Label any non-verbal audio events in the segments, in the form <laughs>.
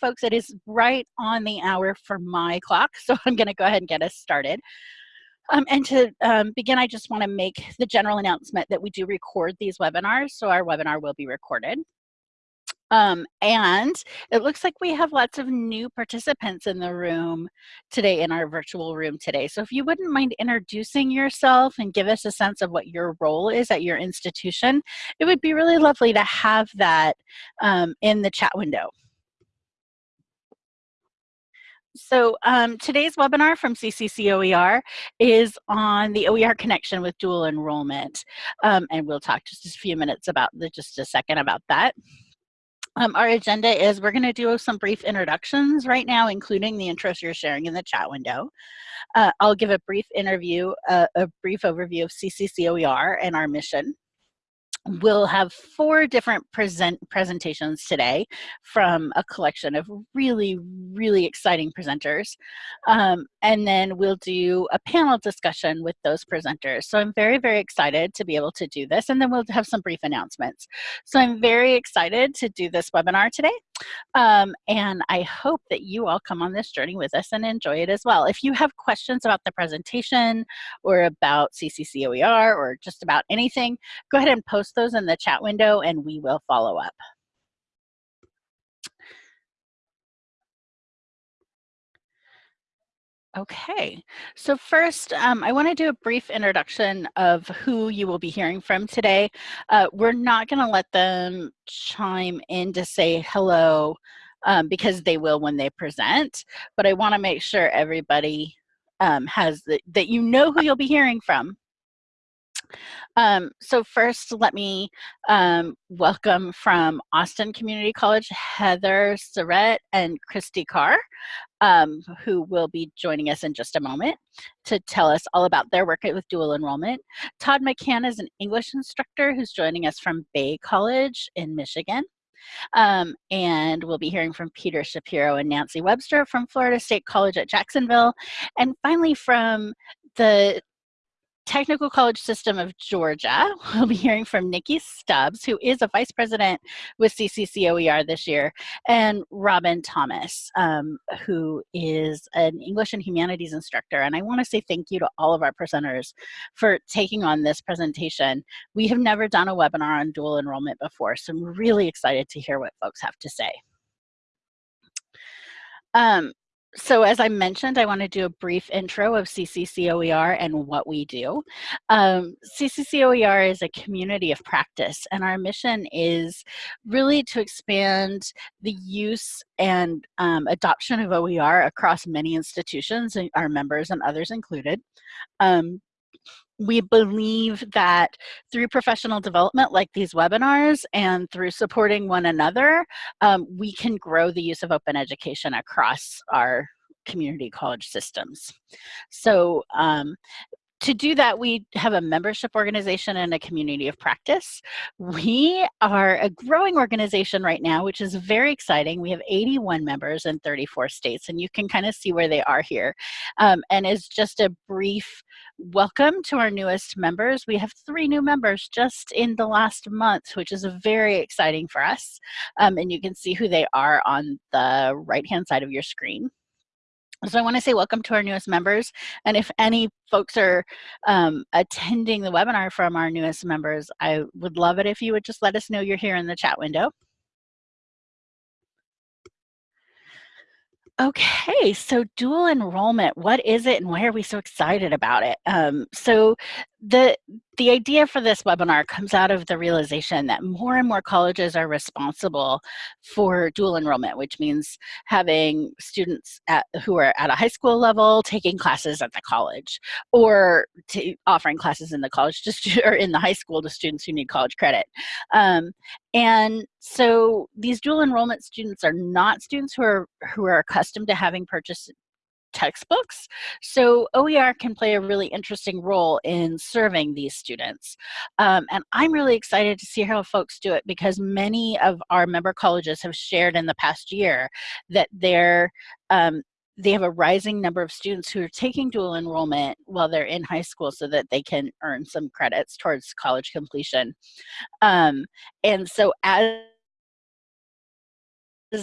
folks, it is right on the hour for my clock, <laughs> so I'm going to go ahead and get us started. Um, and to um, begin, I just want to make the general announcement that we do record these webinars, so our webinar will be recorded. Um, and it looks like we have lots of new participants in the room today, in our virtual room today. So if you wouldn't mind introducing yourself and give us a sense of what your role is at your institution, it would be really lovely to have that um, in the chat window. So um, today's webinar from CCCOER is on the OER connection with dual enrollment. Um, and we'll talk just a few minutes about the, just a second about that. Um, our agenda is we're going to do some brief introductions right now, including the intros you're sharing in the chat window. Uh, I'll give a brief interview, uh, a brief overview of CCCOER and our mission we'll have four different present presentations today from a collection of really, really exciting presenters. Um, and then we'll do a panel discussion with those presenters. So I'm very, very excited to be able to do this. And then we'll have some brief announcements. So I'm very excited to do this webinar today. Um, and I hope that you all come on this journey with us and enjoy it as well. If you have questions about the presentation or about CCCOER or just about anything, go ahead and post those in the chat window and we will follow up. Okay, so first um, I want to do a brief introduction of who you will be hearing from today. Uh, we're not going to let them chime in to say hello um, because they will when they present, but I want to make sure everybody um, has the, that you know who you'll be hearing from. Um, so first, let me um, welcome from Austin Community College, Heather Surrett and Christy Carr, um, who will be joining us in just a moment to tell us all about their work with dual enrollment. Todd McCann is an English instructor who's joining us from Bay College in Michigan. Um, and we'll be hearing from Peter Shapiro and Nancy Webster from Florida State College at Jacksonville. And finally from the Technical College System of Georgia. <laughs> We'll be hearing from Nikki Stubbs, who is a vice president with CCCOER this year, and Robin Thomas, um, who is an English and Humanities instructor. And I want to say thank you to all of our presenters for taking on this presentation. We have never done a webinar on dual enrollment before, so I'm really excited to hear what folks have to say. Um, so as I mentioned, I want to do a brief intro of CCCOER and what we do. Um, CCCOER is a community of practice and our mission is really to expand the use and um, adoption of OER across many institutions, our members and others included. Um, we believe that through professional development like these webinars and through supporting one another, um, we can grow the use of open education across our community college systems. So um, to do that, we have a membership organization and a community of practice. We are a growing organization right now, which is very exciting. We have 81 members in 34 states, and you can kind of see where they are here. Um, and as just a brief welcome to our newest members, we have three new members just in the last month, which is very exciting for us. Um, and you can see who they are on the right-hand side of your screen. So I want to say welcome to our newest members. And if any folks are um, attending the webinar from our newest members, I would love it if you would just let us know you're here in the chat window. Okay, so dual enrollment, what is it and why are we so excited about it? Um, so the the idea for this webinar comes out of the realization that more and more colleges are responsible for dual enrollment, which means having students at, who are at a high school level taking classes at the college or offering classes in the college just <laughs> or in the high school to students who need college credit. Um, and so these dual enrollment students are not students who are who are accustomed to having purchased textbooks. So OER can play a really interesting role in serving these students. Um, and I'm really excited to see how folks do it because many of our member colleges have shared in the past year that they're um, they have a rising number of students who are taking dual enrollment while they're in high school so that they can earn some credits towards college completion. Um, and so as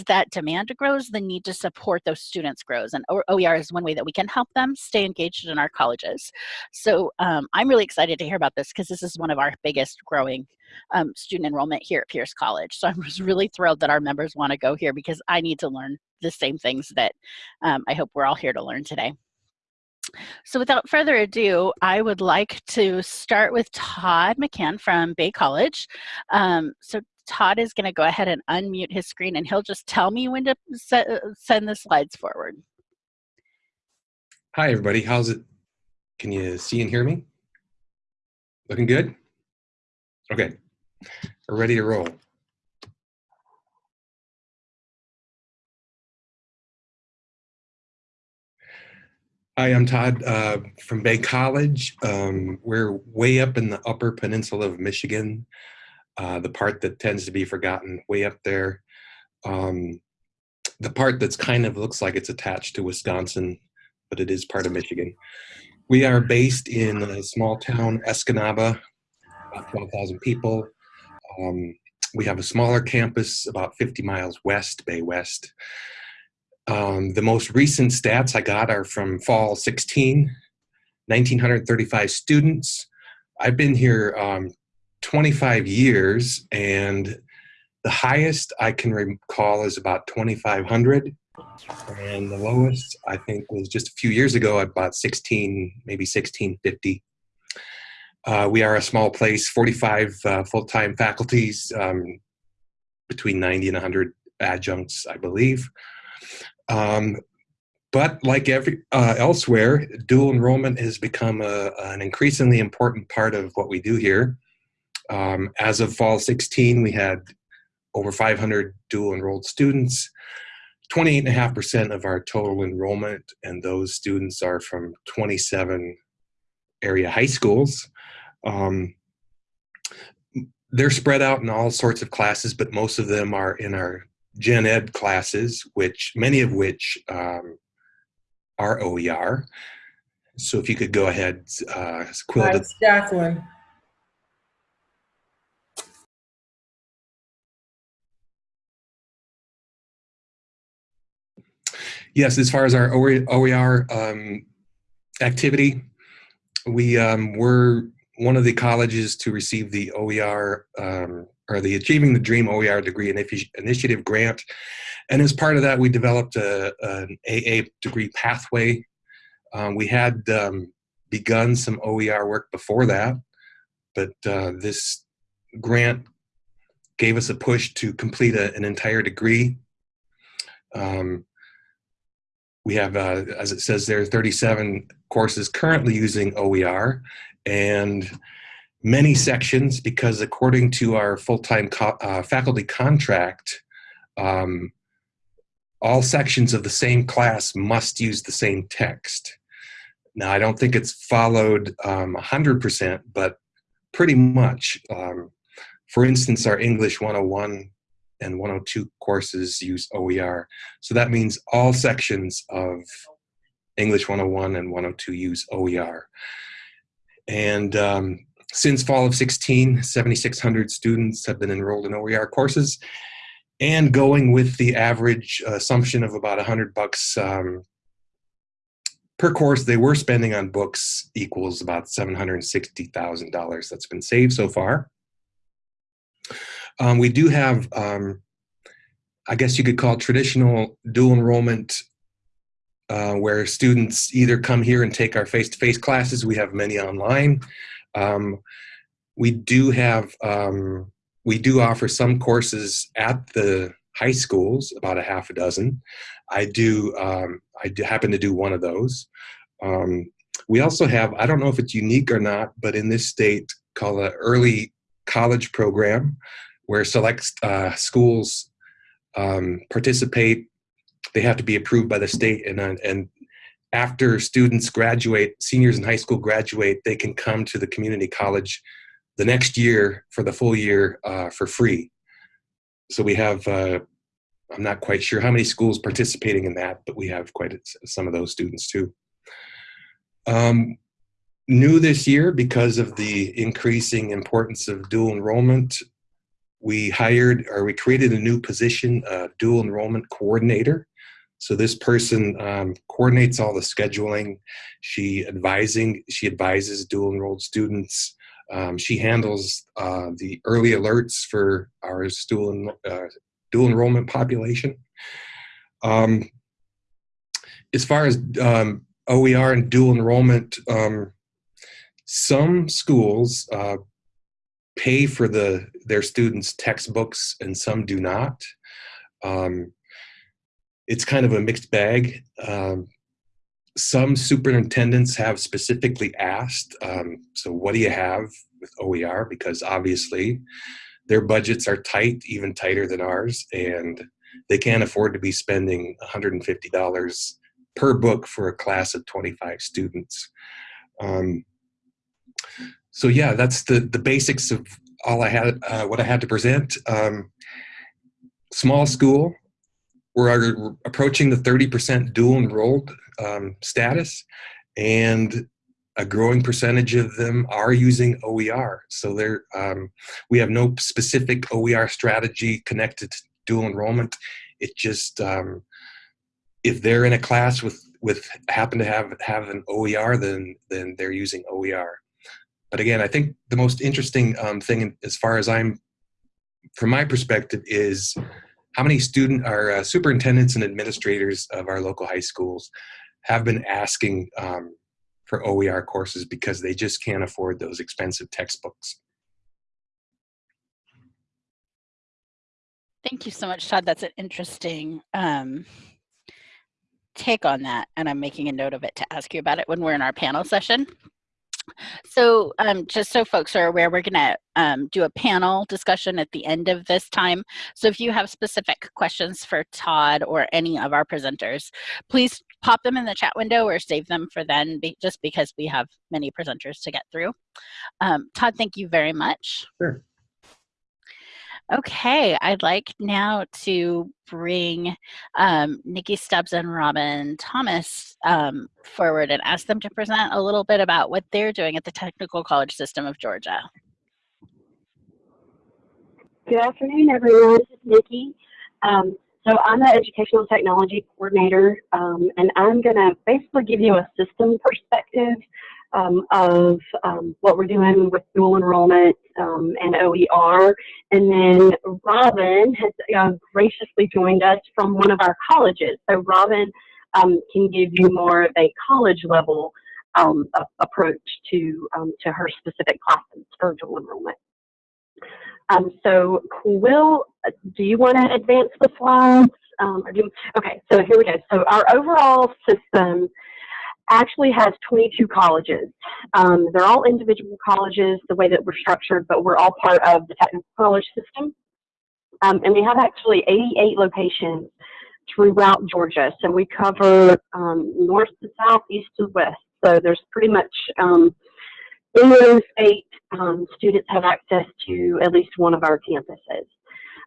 that demand grows, the need to support those students grows. And OER is one way that we can help them stay engaged in our colleges. So um, I'm really excited to hear about this because this is one of our biggest growing um, student enrollment here at Pierce College. So I'm just really thrilled that our members want to go here because I need to learn the same things that um, I hope we're all here to learn today. So without further ado, I would like to start with Todd McCann from Bay College. Um, so Todd is going to go ahead and unmute his screen and he'll just tell me when to uh, send the slides forward. Hi, everybody. How's it? Can you see and hear me? Looking good? Okay, we're ready to roll. Hi, I'm Todd uh, from Bay College. Um, we're way up in the upper peninsula of Michigan, uh, the part that tends to be forgotten, way up there. Um, the part that's kind of looks like it's attached to Wisconsin, but it is part of Michigan. We are based in a small town, Escanaba, about 12,000 people. Um, we have a smaller campus about 50 miles west, Bay West. Um, the most recent stats I got are from fall 16, 1,935 students. I've been here um, 25 years and the highest I can recall is about 2,500 and the lowest I think was just a few years ago at about 16, maybe 1650. Uh, we are a small place, 45 uh, full-time faculties, um, between 90 and 100 adjuncts, I believe. Um, but like every uh, elsewhere, dual enrollment has become a, an increasingly important part of what we do here. Um, as of fall 16, we had over 500 dual enrolled students, 28.5% of our total enrollment, and those students are from 27 area high schools. Um, they're spread out in all sorts of classes, but most of them are in our gen ed classes, which many of which um, are OER. So if you could go ahead, uh, Quill. It's Jacqueline. Yes, as far as our OER um, activity, we um, were one of the colleges to receive the OER um, or the Achieving the Dream OER Degree Initiative Grant. And as part of that, we developed a, an AA degree pathway. Um, we had um, begun some OER work before that, but uh, this grant gave us a push to complete a, an entire degree. Um, we have, uh, as it says there, 37 courses currently using OER, and many sections because according to our full-time co uh, faculty contract, um, all sections of the same class must use the same text. Now, I don't think it's followed 100%, um, but pretty much. Um, for instance, our English 101 and 102 courses use OER. So that means all sections of English 101 and 102 use OER. And um, since fall of 16, 7,600 students have been enrolled in OER courses and going with the average assumption of about 100 bucks um, per course they were spending on books equals about $760,000 that's been saved so far. Um, we do have, um, I guess you could call it traditional dual enrollment uh, where students either come here and take our face-to-face -face classes. We have many online. Um, we do have, um, we do offer some courses at the high schools, about a half a dozen. I do, um, I do happen to do one of those. Um, we also have, I don't know if it's unique or not, but in this state called an early college program where select uh, schools um, participate. They have to be approved by the state and, uh, and after students graduate, seniors in high school graduate, they can come to the community college the next year for the full year uh, for free. So we have, uh, I'm not quite sure how many schools participating in that, but we have quite a, some of those students too. Um, new this year because of the increasing importance of dual enrollment, we hired or we created a new position, uh, dual enrollment coordinator. So this person um, coordinates all the scheduling. She advising, she advises dual enrolled students. Um, she handles uh, the early alerts for our dual, uh, dual enrollment population. Um, as far as um, OER and dual enrollment, um, some schools uh, pay for the their students' textbooks and some do not. Um, it's kind of a mixed bag. Um, some superintendents have specifically asked, um, so what do you have with OER? Because obviously their budgets are tight, even tighter than ours, and they can't afford to be spending $150 per book for a class of 25 students. So yeah, that's the, the basics of all I had, uh, what I had to present. Um, small school, we're approaching the 30% dual enrolled um, status and a growing percentage of them are using OER. So there, um, we have no specific OER strategy connected to dual enrollment. It just, um, if they're in a class with, with happen to have, have an OER, then, then they're using OER. But again, I think the most interesting um, thing as far as I'm, from my perspective, is how many student our uh, superintendents and administrators of our local high schools have been asking um, for OER courses because they just can't afford those expensive textbooks. Thank you so much, Todd. That's an interesting um, take on that, and I'm making a note of it to ask you about it when we're in our panel session. So um, just so folks are aware, we're gonna um, do a panel discussion at the end of this time. So if you have specific questions for Todd or any of our presenters, please pop them in the chat window or save them for then, be, just because we have many presenters to get through. Um, Todd, thank you very much. Sure. Okay, I'd like now to bring um, Nikki Stubbs and Robin Thomas um, forward and ask them to present a little bit about what they're doing at the Technical College System of Georgia. Good afternoon, everyone. This is Nikki. Um, so I'm the Educational Technology Coordinator, um, and I'm going to basically give you a system perspective um, of um, what we're doing with dual enrollment um, and OER. And then Robin has uh, graciously joined us from one of our colleges. So Robin um, can give you more of a college level um, approach to, um, to her specific classes for dual enrollment. so Quill, do you want to advance the slides? Do, okay, so here we go. So our overall system actually has 22 colleges. Um, they're all individual colleges the way that we're structured, but we're all part of the technical college system. Um, and we have actually 88 locations throughout Georgia. So we cover um, north to south, east to west. So there's pretty much um, in the state, um, students have access to at least one of our campuses.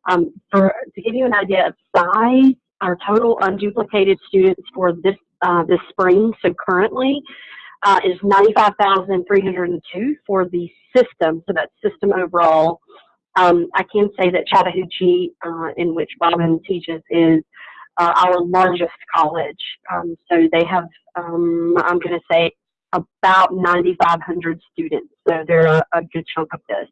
Um, for, to give you an idea of size, our total unduplicated students for this uh, this spring, so currently, uh, is 95,302 for the system, so that's system overall. Um, I can say that Chattahoochee, uh, in which Robin teaches, is uh, our largest college. Um, so they have, um, I'm going to say, about 9,500 students. So they're a, a, good chunk of this.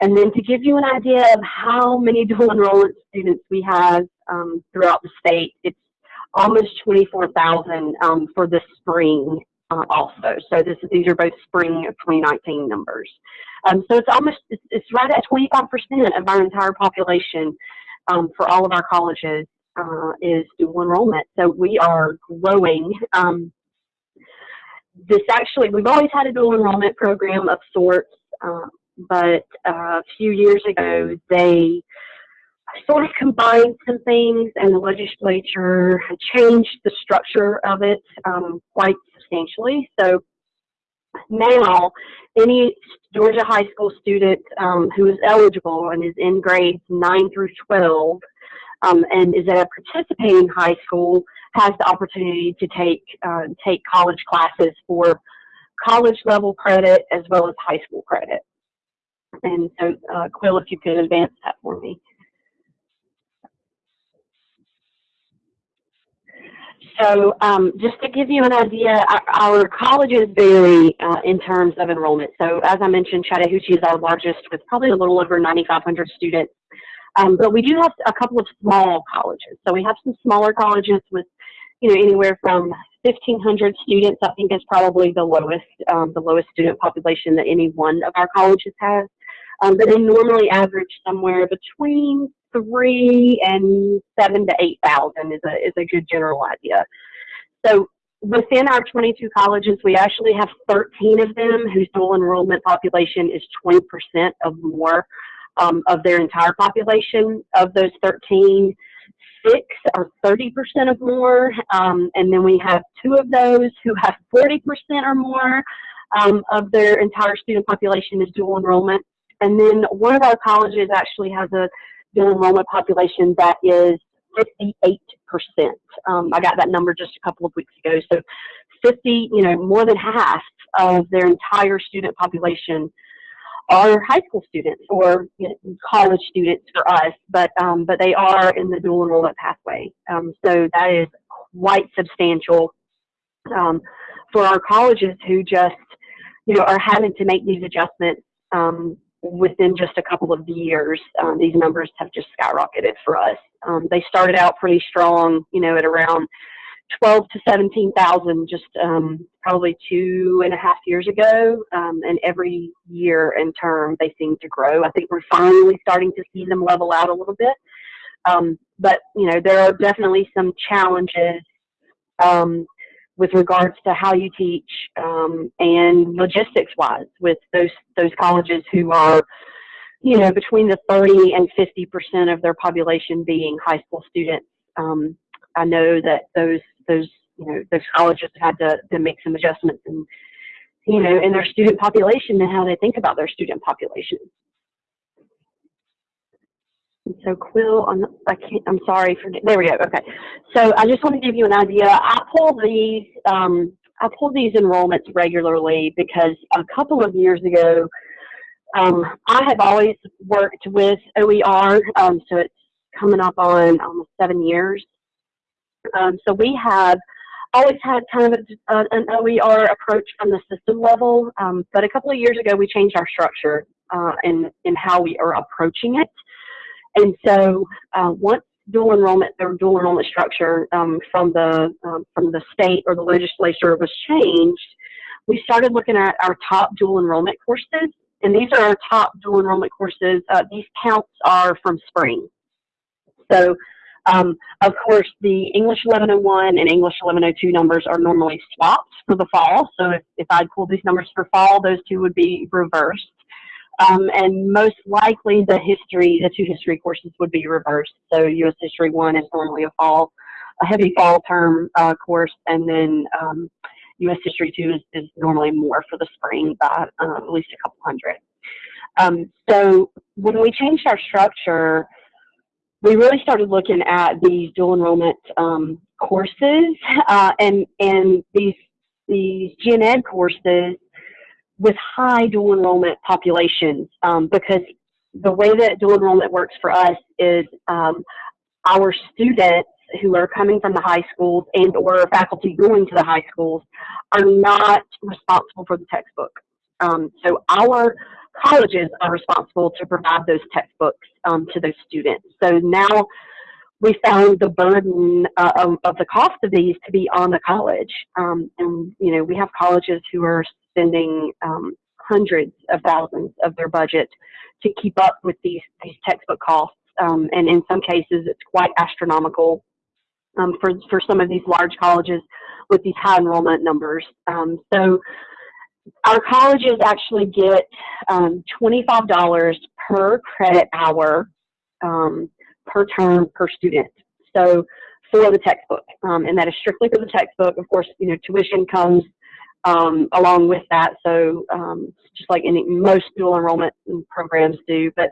And then to give you an idea of how many dual enrollment students we have um, throughout the state, it's almost 24,000 um, for the spring uh, also. So this, these are both spring of 2019 numbers. Um, so it's almost, it's, right at 25% of our entire population um, for all of our colleges uh, is dual enrollment. So we are growing. Um, this actually, we've always had a dual enrollment program of sorts, uh, but a few years ago, they sort of combined some things and the legislature had changed the structure of it um, quite substantially. So now any Georgia high school student um, who is eligible and is in grades 9 through 12 um, and is at a participating high school has the opportunity to take uh, take college classes for college level credit as well as high school credit. And so, uh, Quill, if you could advance that for me. So um, just to give you an idea, our, our colleges vary uh, in terms of enrollment. So as I mentioned, Chattahoochee is our largest with probably a little over 9,500 students. Um, but we do have a couple of small colleges. So we have some smaller colleges with, you know, anywhere from 1,500 students. I think is probably the lowest, um, the lowest student population that any one of our colleges has. Um, but they normally average somewhere between three and seven to eight thousand is a is a good general idea. So within our 22 colleges, we actually have 13 of them whose dual enrollment population is 20% of more um, of their entire population. Of those 13, six are 30% of more, um, and then we have two of those who have 40% or more um, of their entire student population is dual enrollment. And then one of our colleges actually has a dual enrollment population that is 58%. Um, I got that number just a couple of weeks ago. So 50, you know, more than half of their entire student population are high school students or you know, college students for us, but um, but they are in the dual enrollment pathway. Um, so that is quite substantial um, for our colleges who just you know are having to make these adjustments um, within just a couple of years, um, these numbers have just skyrocketed for us. Um, they started out pretty strong, you know, at around 12 to 17,000 just um, probably two and a half years ago. Um, and every year in term, they seem to grow. I think we're finally starting to see them level out a little bit. Um, but, you know, there are definitely some challenges um, with regards to how you teach um, and logistics wise with those those colleges who are you know between the 30 and 50 percent of their population being high school students. Um, I know that those those you know those colleges had to, to make some adjustments and you know in their student population and how they think about their student population so Quill, on I can't, I'm sorry for, there we go, okay. So I just want to give you an idea. I pull these, um, I pull these enrollments regularly because a couple of years ago, um, I have always worked with OER, um, so it's coming up on almost seven years. Um, so we have always had kind of a, an OER approach from the system level, um, but a couple of years ago we changed our structure uh, in, in how we are approaching it. And so uh, once dual enrollment or dual enrollment structure um, from the um, from the state or the legislature was changed, we started looking at our top dual enrollment courses, and these are our top dual enrollment courses. Uh, these counts are from spring. So, um, of course, the English 1101 and English 1102 numbers are normally swapped for the fall. So if, if I pull these numbers for fall, those two would be reversed. Um, and most likely the history, the two history courses would be reversed. So U.S. History 1 is normally a fall, a heavy fall term uh, course, and then um, U.S. History 2 is, is, normally more for the spring by uh, at least a couple hundred. Um, so when we changed our structure, we really started looking at these dual enrollment um, courses uh, and, and these, these gen ed courses with high dual enrollment populations um, because the way that dual enrollment works for us is um, our students who are coming from the high schools and or faculty going to the high schools are not responsible for the textbook. Um, so our colleges are responsible to provide those textbooks um, to those students. So now we found the burden uh, of, of, the cost of these to be on the college. Um, and, you know, we have colleges who are spending um, hundreds of thousands of their budget to keep up with these, these textbook costs. Um, and in some cases, it's quite astronomical um, for, for some of these large colleges with these high enrollment numbers. Um, so our colleges actually get um, $25 per credit hour um, per term per student. So for the textbook, um, and that is strictly for the textbook. Of course, you know, tuition comes um, along with that. So um, just like any most dual enrollment programs do, but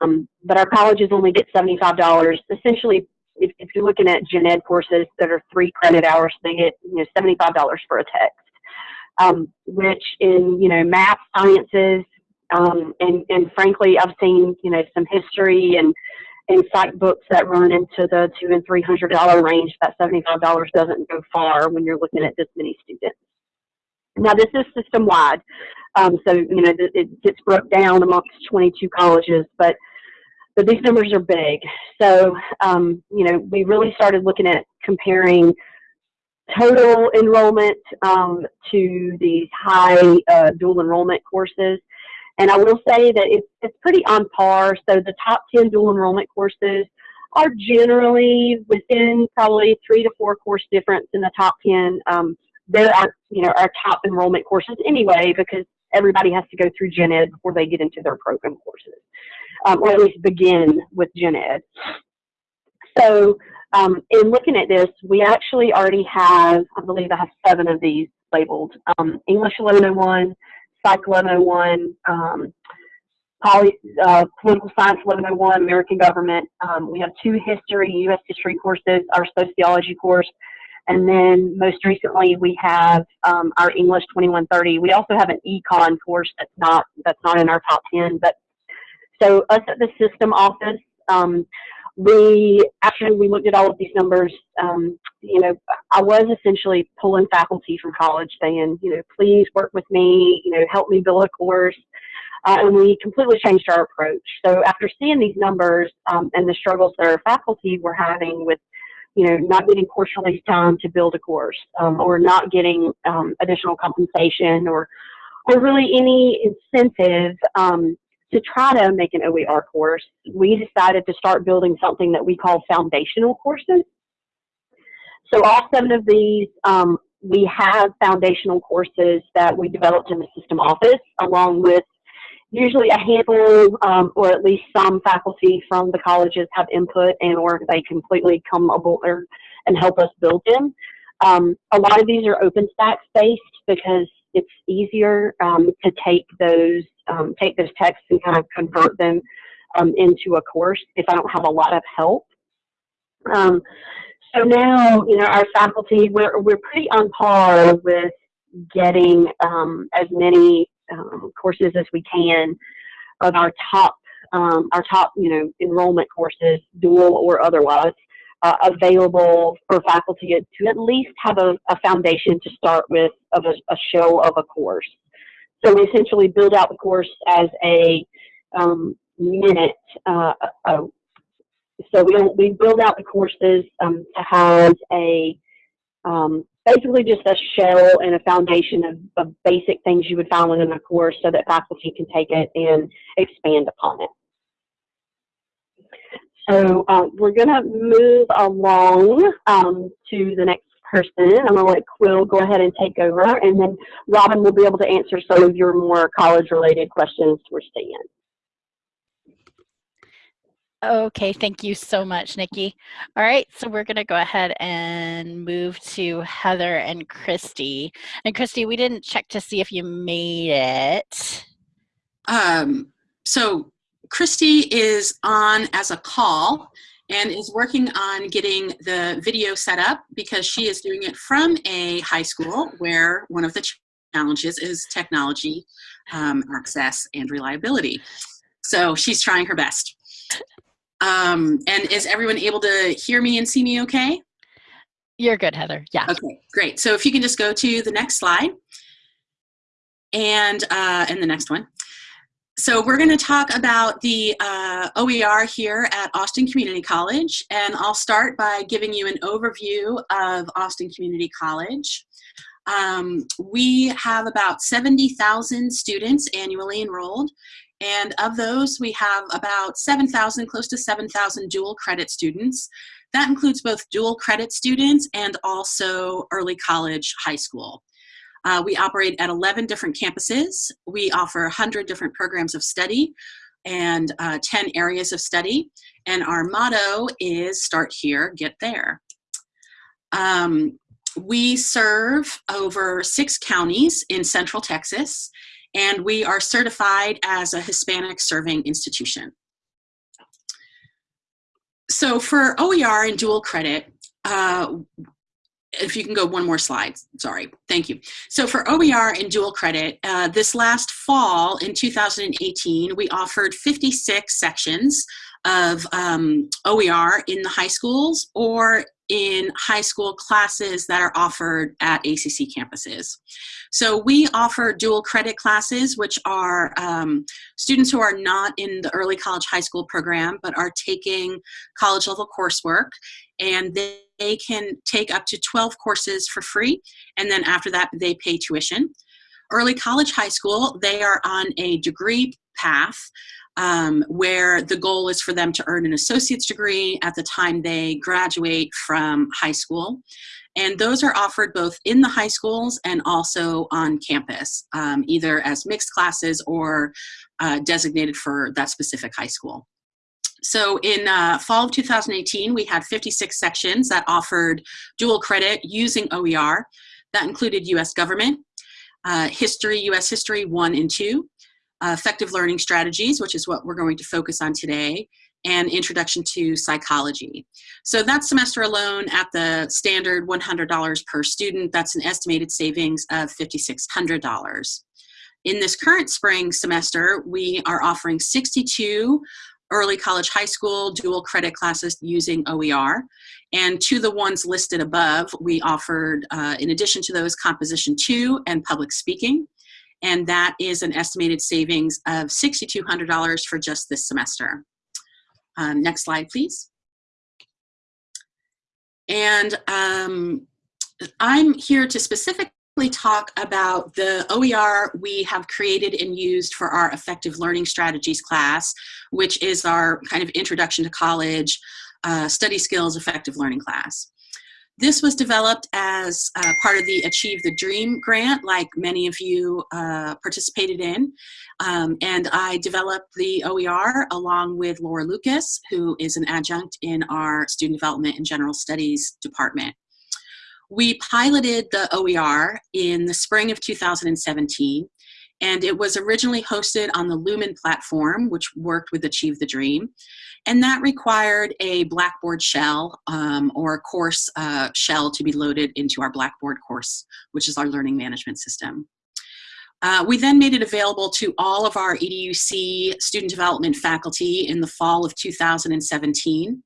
um, but our colleges only get seventy-five dollars. Essentially, if, if, you're looking at gen ed courses that are three credit hours, they get you know seventy-five dollars for a text. Um, which in you know math, sciences, Um, and, and frankly, I've seen, you know, some history and, and psych books that run into the two and three hundred dollar range. That seventy five dollars doesn't go far when you're looking at this many students. Now this is system wide, um, so you know it gets broke down amongst 22 colleges, but but these numbers are big. So um, you know we really started looking at comparing total enrollment um, to these high uh, dual enrollment courses. And I will say that it's, it's pretty on par. So the top 10 dual enrollment courses are generally within probably three to four course difference in the top 10. Um, they're our, you know, our top enrollment courses anyway, because everybody has to go through gen ed before they get into their program courses, um, or at least begin with gen ed. So um, in looking at this, we actually already have, I believe I have seven of these labeled. Um, English 1101, Psych 1101, um, Poly, uh, Political Science 1101, American Government. Um, we have two history, U.S. history courses, our sociology course, and then most recently we have um, our English 2130. We also have an econ course that's not that's not in our top 10. But so us at the system office, um, we after we looked at all of these numbers, um, you know, I was essentially pulling faculty from college, saying, you know, please work with me, you know, help me build a course. Uh, and we completely changed our approach. So after seeing these numbers um, and the struggles that our faculty were having with, you know, not getting course release time to build a course, um, or not getting um, additional compensation, or or really any incentive um, to try to make an OER course, we decided to start building something that we call foundational courses. So all seven of these, um, we have foundational courses that we developed in the system office, along with usually a handful um, or at least some faculty from the colleges have input and or they completely come aboard and help us build them. Um, a lot of these are OpenStax based because it's easier um, to take those um, take those texts and kind of convert them um, into a course if I don't have a lot of help. Um, so now, you know, our faculty, we're, we're pretty on par with getting um, as many um, courses as we can of our top, um, our top, you know, enrollment courses, dual or otherwise, uh, available for faculty to at least have a, a foundation to start with of a, a show of a course. So we essentially build out the course as a um, minute. Uh, uh, so we, we build out the courses um, to have a um, basically just a shell and a foundation of, of, basic things you would find within a course so that faculty can take it and expand upon it. So uh, we're going to move along um, to the next person. I'm going to let Quill go ahead and take over, and then Robin will be able to answer some of your more college-related questions we're seeing. Okay, thank you so much, Nikki. All right, so we're going to go ahead and move to Heather and Christy. And Christy, we didn't check to see if you made it. Um, so Christy is on as a call and is working on getting the video set up because she is doing it from a high school where one of the challenges is technology um, access and reliability. So she's trying her best. Um, and is everyone able to hear me and see me okay? You're good, Heather. Yeah. Okay, great. So if you can just go to the next slide and, uh, and the next one. So we're going to talk about the uh, OER here at Austin Community College, and I'll start by giving you an overview of Austin Community College. Um, we have about 70,000 students annually enrolled, and of those, we have about 7,000, close to 7,000 dual credit students. That includes both dual credit students and also early college high school. Uh, we operate at 11 different campuses. We offer 100 different programs of study and uh, 10 areas of study. And our motto is start here, get there. Um, we serve over six counties in central Texas, and we are certified as a Hispanic serving institution. So for OER and dual credit, uh, if you can go one more slide, sorry, thank you. So for OER and dual credit, uh, this last fall in 2018, we offered 56 sections of um, OER in the high schools or in high school classes that are offered at ACC campuses. So we offer dual credit classes, which are um, students who are not in the early college high school program, but are taking college level coursework and they, they can take up to 12 courses for free. And then after that, they pay tuition. Early college high school, they are on a degree path um, where the goal is for them to earn an associate's degree at the time they graduate from high school. And those are offered both in the high schools and also on campus, um, either as mixed classes or uh, designated for that specific high school. So in uh, fall of 2018, we had 56 sections that offered dual credit using OER. That included US government, uh, history, US history one and two, uh, effective learning strategies, which is what we're going to focus on today, and introduction to psychology. So that semester alone at the standard $100 per student, that's an estimated savings of $5,600. In this current spring semester, we are offering 62 early college high school dual credit classes using OER. And to the ones listed above, we offered, uh, in addition to those, Composition 2 and Public Speaking and that is an estimated savings of $6,200 for just this semester. Um, next slide, please. And um, I'm here to specifically talk about the OER we have created and used for our effective learning strategies class, which is our kind of introduction to college uh, study skills effective learning class. This was developed as uh, part of the Achieve the Dream grant, like many of you uh, participated in. Um, and I developed the OER along with Laura Lucas, who is an adjunct in our Student Development and General Studies department. We piloted the OER in the spring of 2017, and it was originally hosted on the Lumen platform, which worked with Achieve the Dream. And that required a Blackboard shell um, or a course uh, shell to be loaded into our Blackboard course, which is our learning management system. Uh, we then made it available to all of our EDUC student development faculty in the fall of 2017.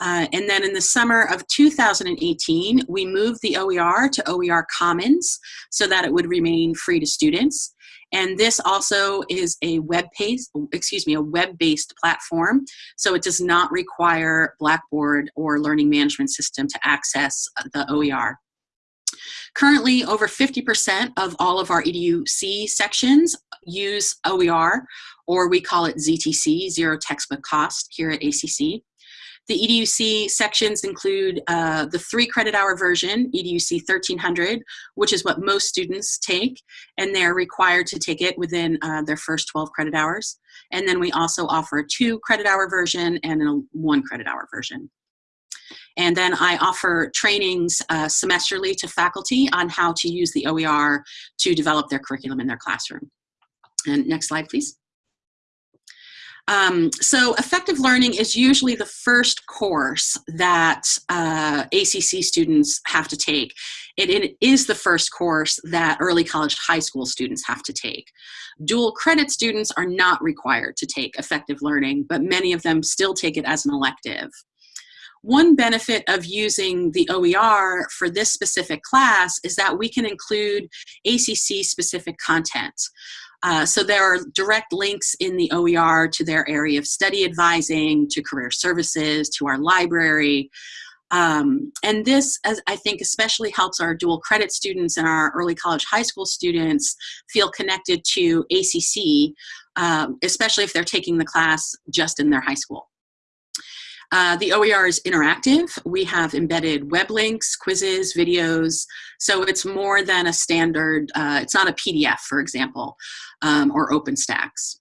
Uh, and then in the summer of 2018, we moved the OER to OER Commons so that it would remain free to students. And this also is a web-based, excuse me, a web-based platform. So it does not require Blackboard or learning management system to access uh, the OER. Currently, over 50% of all of our EDUC sections use OER, or we call it ZTC, Zero Textbook Cost, here at ACC. The EDUC sections include uh, the three credit hour version, EDUC 1300, which is what most students take, and they're required to take it within uh, their first 12 credit hours. And then we also offer a two credit hour version and a one credit hour version. And then I offer trainings uh, semesterly to faculty on how to use the OER to develop their curriculum in their classroom. And next slide, please. Um, so effective learning is usually the first course that uh, ACC students have to take. It, it is the first course that early college high school students have to take. Dual credit students are not required to take effective learning, but many of them still take it as an elective. One benefit of using the OER for this specific class is that we can include ACC specific content. Uh, so there are direct links in the OER to their area of study advising, to career services, to our library. Um, and this, as I think, especially helps our dual credit students and our early college high school students feel connected to ACC, um, especially if they're taking the class just in their high school. Uh, the OER is interactive. We have embedded web links, quizzes, videos. So it's more than a standard, uh, it's not a PDF, for example, um, or OpenStax.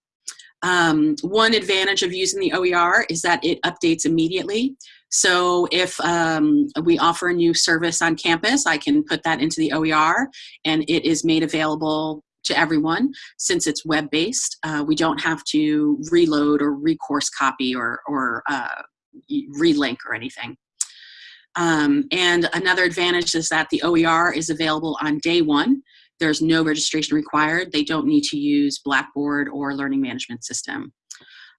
Um, one advantage of using the OER is that it updates immediately. So if um, we offer a new service on campus, I can put that into the OER and it is made available to everyone since it's web-based. Uh, we don't have to reload or recourse copy or, or uh, relink or anything. Um, and another advantage is that the OER is available on day one. There's no registration required. They don't need to use Blackboard or learning management system.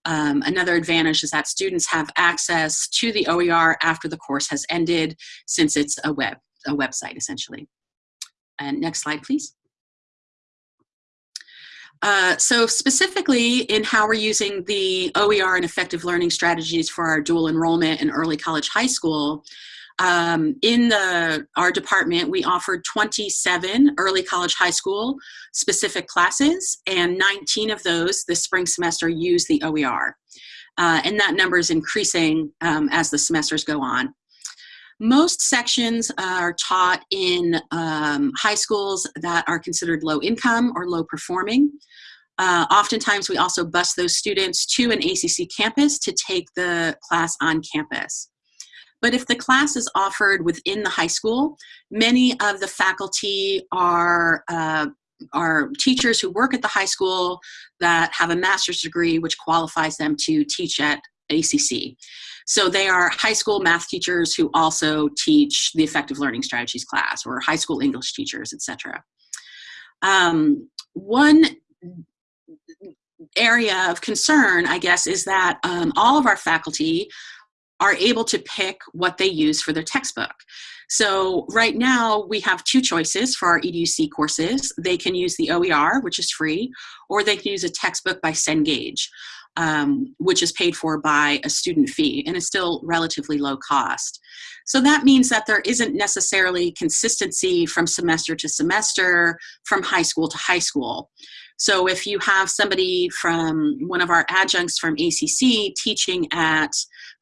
Um, another advantage is that students have access to the OER after the course has ended since it's a web a website essentially. And next slide, please. Uh, so specifically in how we're using the OER and effective learning strategies for our dual enrollment in early college high school, um, in the, our department, we offered 27 early college high school specific classes, and 19 of those this spring semester use the OER. Uh, and that number is increasing um, as the semesters go on. Most sections are taught in um, high schools that are considered low income or low performing. Uh, oftentimes we also bus those students to an ACC campus to take the class on campus. But if the class is offered within the high school, many of the faculty are uh, are teachers who work at the high school that have a master's degree which qualifies them to teach at ACC. So they are high school math teachers who also teach the effective learning strategies class or high school English teachers, etc. Um, one area of concern, I guess, is that um, all of our faculty are able to pick what they use for their textbook. So right now we have two choices for our EDUC courses. They can use the OER, which is free, or they can use a textbook by Cengage um, which is paid for by a student fee and is still relatively low cost. So that means that there isn't necessarily consistency from semester to semester, from high school to high school. So if you have somebody from one of our adjuncts from ACC teaching at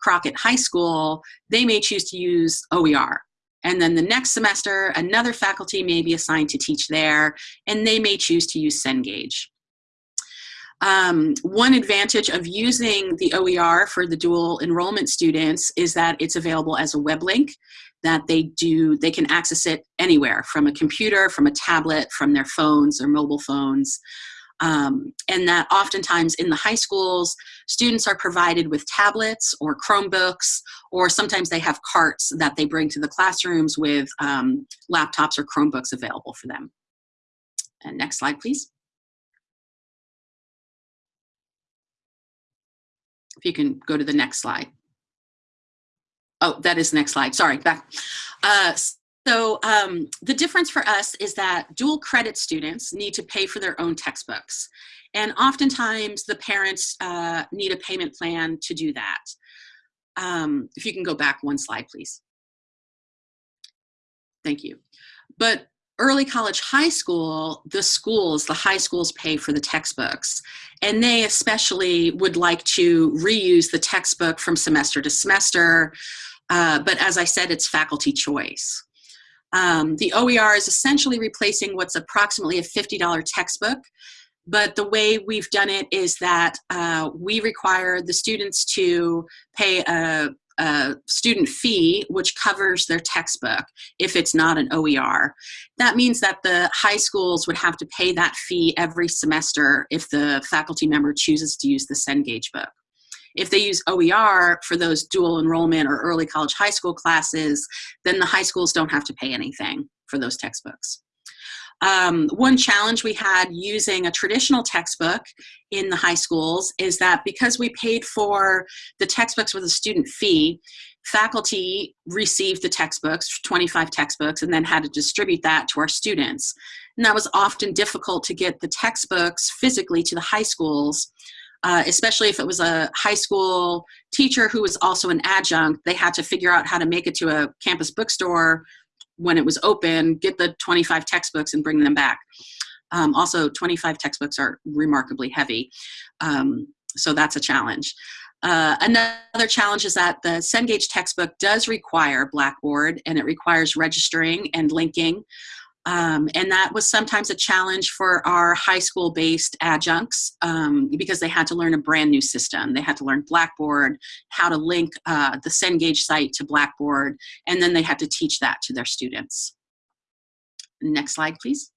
Crockett High School, they may choose to use OER. And then the next semester, another faculty may be assigned to teach there, and they may choose to use Cengage. Um, one advantage of using the OER for the dual enrollment students is that it's available as a web link that they do, they can access it anywhere from a computer, from a tablet, from their phones or mobile phones. Um, and that oftentimes in the high schools, students are provided with tablets or Chromebooks, or sometimes they have carts that they bring to the classrooms with um, laptops or Chromebooks available for them. And next slide, please. You can go to the next slide. Oh, that is the next slide. Sorry, back. Uh, so um, the difference for us is that dual credit students need to pay for their own textbooks. And oftentimes the parents uh, need a payment plan to do that. Um, if you can go back one slide, please. Thank you. But early college high school, the schools, the high schools pay for the textbooks. And they especially would like to reuse the textbook from semester to semester. Uh, but as I said, it's faculty choice. Um, the OER is essentially replacing what's approximately a $50 textbook. But the way we've done it is that uh, we require the students to pay a, a student fee which covers their textbook if it's not an OER. That means that the high schools would have to pay that fee every semester if the faculty member chooses to use the Cengage book. If they use OER for those dual enrollment or early college high school classes, then the high schools don't have to pay anything for those textbooks. Um, one challenge we had using a traditional textbook in the high schools is that because we paid for the textbooks with a student fee, faculty received the textbooks, 25 textbooks, and then had to distribute that to our students. And that was often difficult to get the textbooks physically to the high schools, uh, especially if it was a high school teacher who was also an adjunct. They had to figure out how to make it to a campus bookstore when it was open, get the 25 textbooks and bring them back. Um, also, 25 textbooks are remarkably heavy, um, so that's a challenge. Uh, another challenge is that the Cengage textbook does require Blackboard and it requires registering and linking. Um, and that was sometimes a challenge for our high school based adjuncts um, because they had to learn a brand new system. They had to learn Blackboard, how to link uh, the Cengage site to Blackboard, and then they had to teach that to their students. Next slide, please.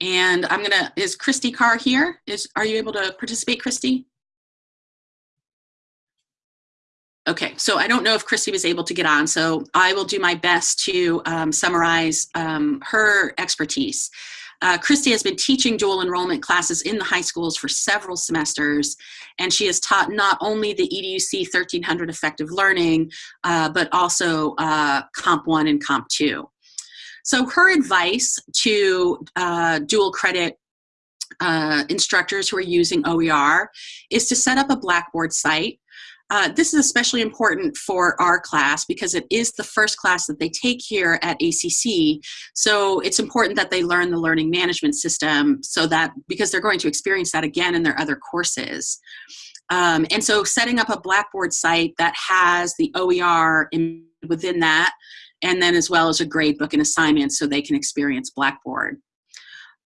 And I'm gonna, is Christy Carr here? Is Are you able to participate, Christy? Okay, so I don't know if Christy was able to get on, so I will do my best to um, summarize um, her expertise. Uh, Christy has been teaching dual enrollment classes in the high schools for several semesters, and she has taught not only the EDUC 1300 effective learning, uh, but also uh, Comp 1 and Comp 2. So her advice to uh, dual credit uh, instructors who are using OER is to set up a Blackboard site uh, this is especially important for our class because it is the first class that they take here at ACC. So it's important that they learn the learning management system so that because they're going to experience that again in their other courses. Um, and so setting up a Blackboard site that has the OER in, within that and then as well as a grade book and assignments so they can experience Blackboard.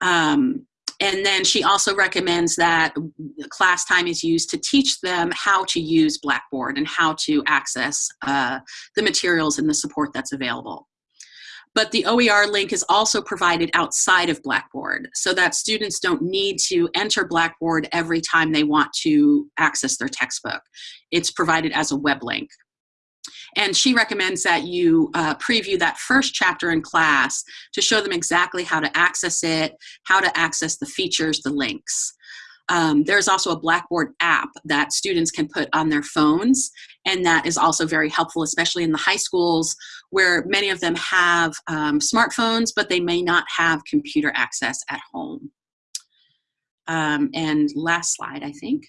Um, and then she also recommends that class time is used to teach them how to use Blackboard and how to access uh, the materials and the support that's available. But the OER link is also provided outside of Blackboard so that students don't need to enter Blackboard every time they want to access their textbook. It's provided as a web link. And she recommends that you uh, preview that first chapter in class to show them exactly how to access it, how to access the features, the links. Um, there's also a Blackboard app that students can put on their phones, and that is also very helpful, especially in the high schools where many of them have um, smartphones, but they may not have computer access at home. Um, and last slide, I think.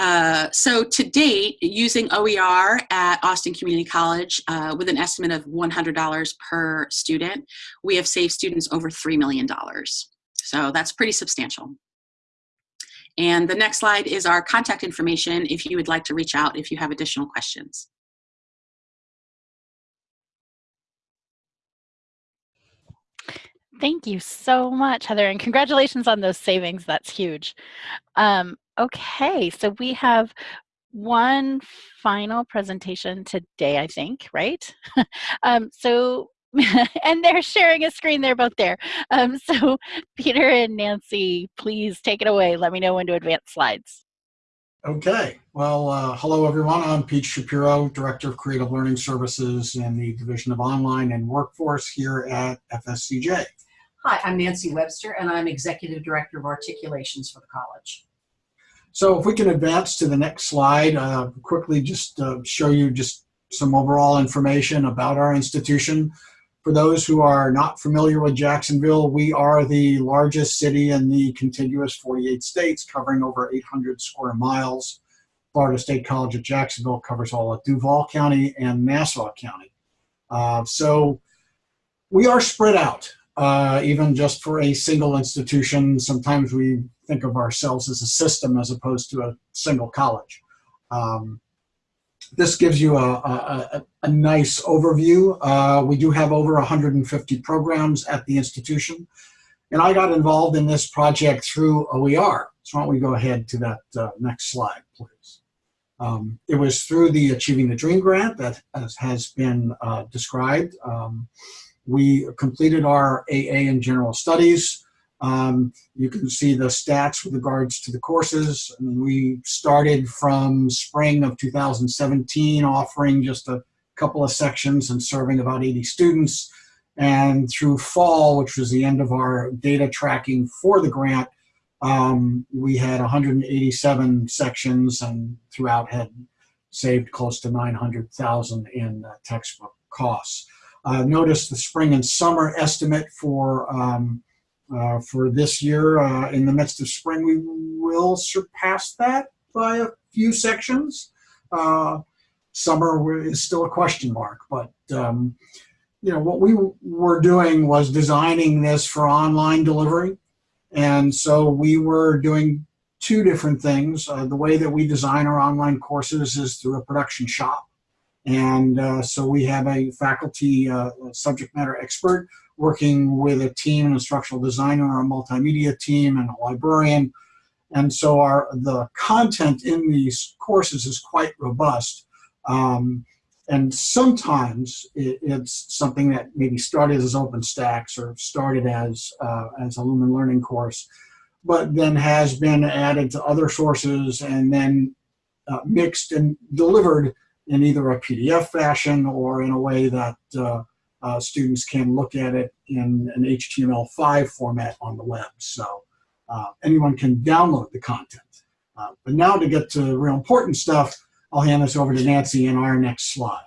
Uh, so to date, using OER at Austin Community College uh, with an estimate of $100 per student, we have saved students over $3 million. So that's pretty substantial. And the next slide is our contact information if you would like to reach out if you have additional questions. Thank you so much, Heather, and congratulations on those savings. That's huge. Um, Okay, so we have one final presentation today, I think, right? <laughs> um, so, <laughs> and they're sharing a screen, they're both there. Um, so <laughs> Peter and Nancy, please take it away. Let me know when to advance slides. Okay, well, uh, hello everyone. I'm Pete Shapiro, Director of Creative Learning Services in the Division of Online and Workforce here at FSCJ. Hi, I'm Nancy Webster, and I'm Executive Director of Articulations for the college. So if we can advance to the next slide, uh, quickly just uh, show you just some overall information about our institution. For those who are not familiar with Jacksonville, we are the largest city in the contiguous 48 states, covering over 800 square miles. Florida State College at Jacksonville covers all of Duval County and Nassau County. Uh, so we are spread out, uh, even just for a single institution. Sometimes we think of ourselves as a system as opposed to a single college. Um, this gives you a, a, a nice overview. Uh, we do have over 150 programs at the institution. And I got involved in this project through OER. So why don't we go ahead to that uh, next slide, please. Um, it was through the Achieving the Dream grant that has been uh, described. Um, we completed our AA in General Studies. Um, you can see the stats with regards to the courses. I mean, we started from spring of 2017 offering just a couple of sections and serving about 80 students. And through fall, which was the end of our data tracking for the grant, um, we had 187 sections and throughout had saved close to 900,000 in uh, textbook costs. Uh, notice the spring and summer estimate for um, uh, for this year, uh, in the midst of spring, we will surpass that by a few sections. Uh, summer is still a question mark, but um, you know what we were doing was designing this for online delivery, and so we were doing two different things. Uh, the way that we design our online courses is through a production shop, and uh, so we have a faculty uh, subject matter expert working with a team, an instructional designer, a multimedia team, and a librarian. And so our the content in these courses is quite robust. Um, and sometimes it, it's something that maybe started as OpenStax or started as, uh, as a Lumen Learning course, but then has been added to other sources and then uh, mixed and delivered in either a PDF fashion or in a way that uh, uh, students can look at it in an HTML5 format on the web. So uh, anyone can download the content. Uh, but now to get to real important stuff, I'll hand this over to Nancy in our next slide.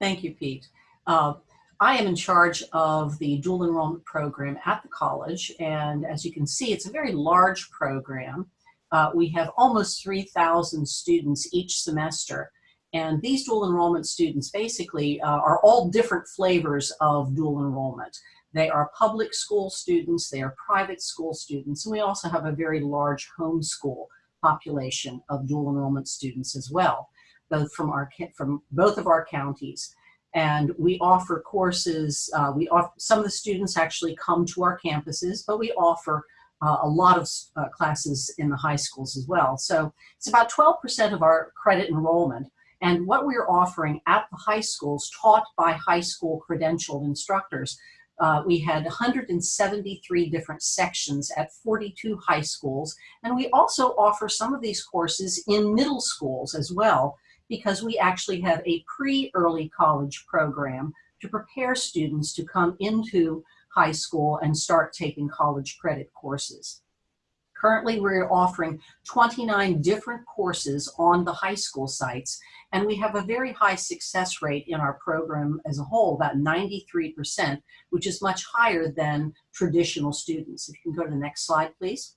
Thank you, Pete. Uh, I am in charge of the dual enrollment program at the college, and as you can see, it's a very large program. Uh, we have almost 3,000 students each semester, and these dual enrollment students basically uh, are all different flavors of dual enrollment. They are public school students, they are private school students, and we also have a very large homeschool population of dual enrollment students as well, both from, our, from both of our counties. And we offer courses, uh, we offer, some of the students actually come to our campuses, but we offer uh, a lot of uh, classes in the high schools as well. So it's about 12% of our credit enrollment. And what we're offering at the high schools, taught by high school credentialed instructors, uh, we had 173 different sections at 42 high schools. And we also offer some of these courses in middle schools as well, because we actually have a pre-early college program to prepare students to come into high school and start taking college credit courses. Currently, we're offering 29 different courses on the high school sites, and we have a very high success rate in our program as a whole, about 93%, which is much higher than traditional students. If you can go to the next slide, please.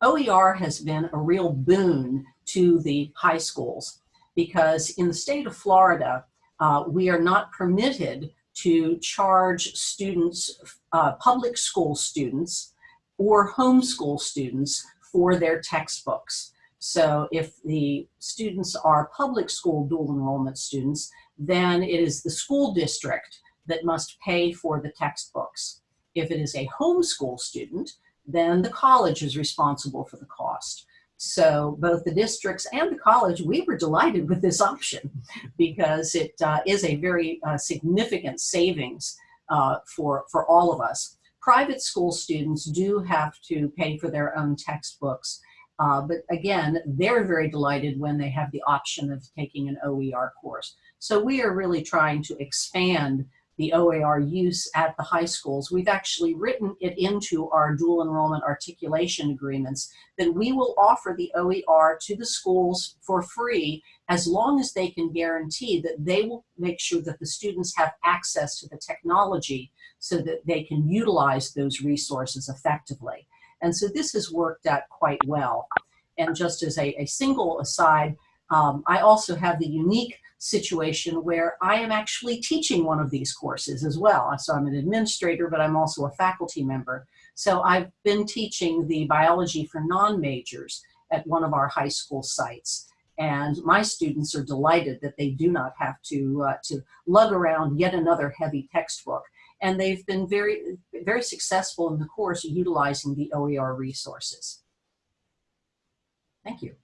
OER has been a real boon to the high schools because in the state of Florida, uh, we are not permitted to charge students, uh, public school students, or homeschool students for their textbooks. So if the students are public school dual enrollment students, then it is the school district that must pay for the textbooks. If it is a homeschool student, then the college is responsible for the cost. So both the districts and the college, we were delighted with this option because it uh, is a very uh, significant savings uh, for, for all of us. Private school students do have to pay for their own textbooks, uh, but again, they're very delighted when they have the option of taking an OER course. So we are really trying to expand the OER use at the high schools. We've actually written it into our dual enrollment articulation agreements that we will offer the OER to the schools for free as long as they can guarantee that they will make sure that the students have access to the technology so that they can utilize those resources effectively. And so this has worked out quite well. And just as a, a single aside, um, I also have the unique situation where I am actually teaching one of these courses as well. So I'm an administrator, but I'm also a faculty member. So I've been teaching the biology for non-majors at one of our high school sites. And my students are delighted that they do not have to, uh, to lug around yet another heavy textbook. And they've been very, very successful in the course utilizing the OER resources. Thank you.